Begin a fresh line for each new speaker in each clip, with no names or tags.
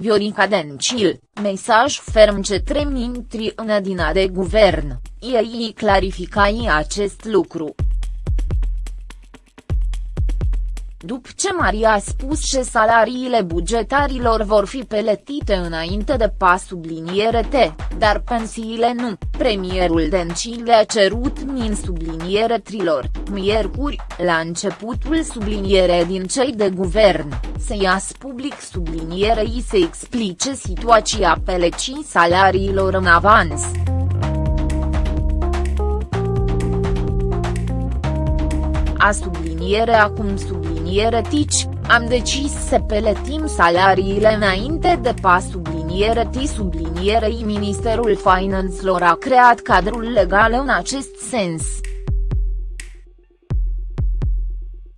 Viorica Dencil, mesaj ferm către mintri în Dina de guvern, ei clarificai acest lucru. După ce Maria a spus că salariile bugetarilor vor fi peletite înainte de pas subliniere T, dar pensiile nu, premierul Dencil a cerut min subliniere trilor, miercuri, la începutul subliniere din cei de guvern, să iasă public sublinierei să explice situația pelecii salariilor în avans. A subliniere acum subliniere tici, am decis să peletim salariile înainte de pas subliniere ti sublinierei Ministerul Finanțelor a creat cadrul legal în acest sens.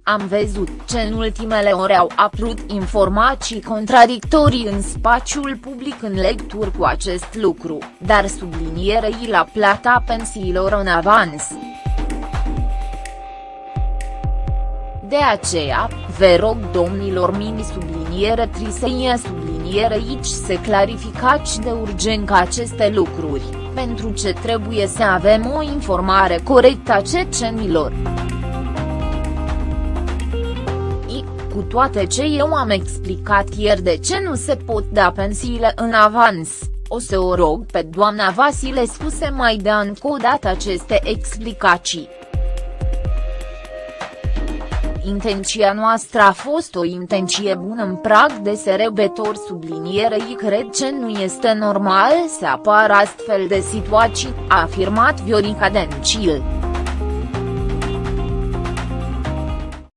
Am văzut ce în ultimele ore au apărut informații contradictorii în spațiul public în lecturi cu acest lucru, dar sublinierei la plata pensiilor în avans. De aceea, vă rog domnilor mini subliniere triseie subliniere aici să clarificați de urgent aceste lucruri, pentru ce trebuie să avem o informare corectă a cecenilor. Cu toate ce eu am explicat ieri de ce nu se pot da pensiile în avans, o să o rog pe doamna Vasilescu să mai dea încă o dată aceste explicații. Intenția noastră a fost o intenție bună în prag de serebetor sublinierei cred că nu este normal să apară astfel de situații, a afirmat Viorica Dencil.